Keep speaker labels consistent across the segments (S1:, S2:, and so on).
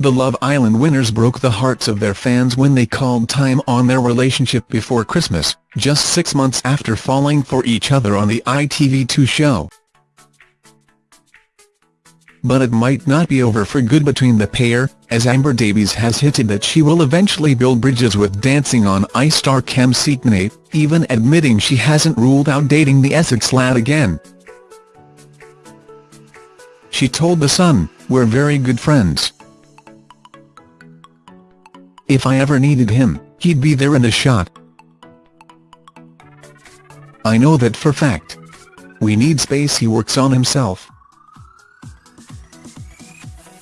S1: The Love Island winners broke the hearts of their fans when they called time on their relationship before Christmas, just six months after falling for each other on the ITV2 show. But it might not be over for good between the pair, as Amber Davies has hinted that she will eventually build bridges with Dancing on Ice star Kem Cetinay, even admitting she hasn't ruled out dating the Essex lad again. She told The Sun, we're very good friends. If I ever needed him, he'd be there in the shot. I know that for fact. We need space he works on himself.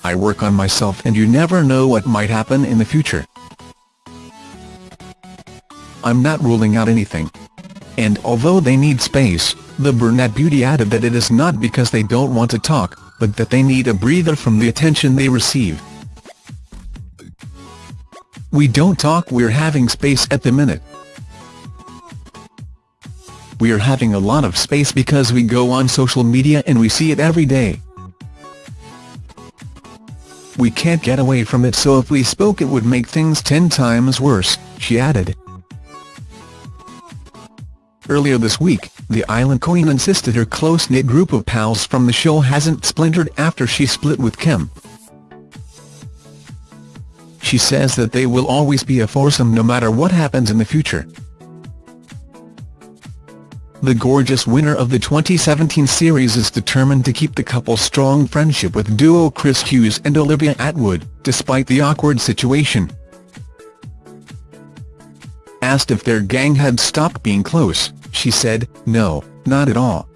S1: I work on myself and you never know what might happen in the future. I'm not ruling out anything. And although they need space, the brunette beauty added that it is not because they don't want to talk, but that they need a breather from the attention they receive. We don't talk we're having space at the minute. We're having a lot of space because we go on social media and we see it every day. We can't get away from it so if we spoke it would make things ten times worse, she added. Earlier this week, the island queen insisted her close-knit group of pals from the show hasn't splintered after she split with Kem. She says that they will always be a foursome no matter what happens in the future. The gorgeous winner of the 2017 series is determined to keep the couple's strong friendship with duo Chris Hughes and Olivia Attwood, despite the awkward situation. Asked if their gang had stopped being close, she said, no, not at all.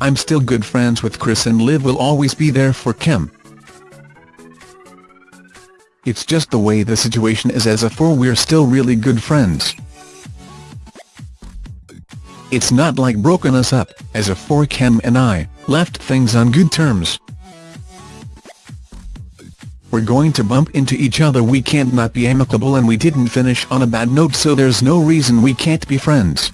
S1: I'm still good friends with Chris and Liv will always be there for Kem. It's just the way the situation is as a four we're still really good friends. It's not like broken us up, as a four and I, left things on good terms. We're going to bump into each other we can't not be amicable and we didn't finish on a bad note so there's no reason we can't be friends.